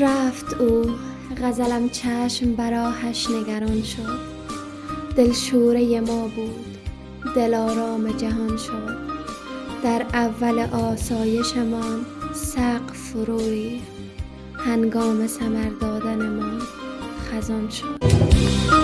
رفت او غزلم چشم براهش نگران شد. دل شوره ما بود دل آرام جهان شد. در اول آسایشمان سقف فرو ریخت. هنگام سمر دادنمان خزان شد.